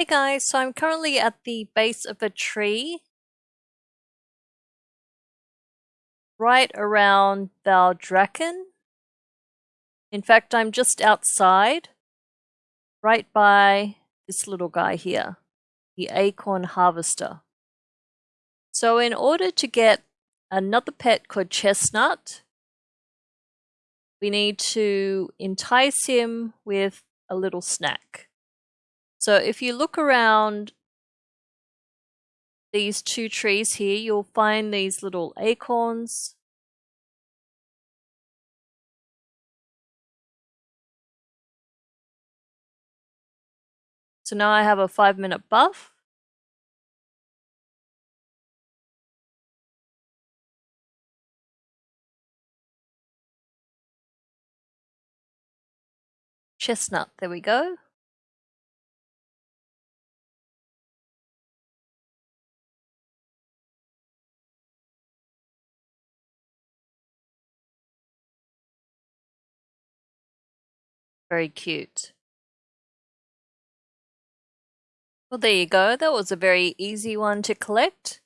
Hey guys, so I'm currently at the base of a tree right around Valdrakken. In fact, I'm just outside, right by this little guy here, the acorn harvester. So in order to get another pet called Chestnut, we need to entice him with a little snack. So if you look around these two trees here, you'll find these little acorns. So now I have a five minute buff. Chestnut, there we go. Very cute. Well, there you go. That was a very easy one to collect.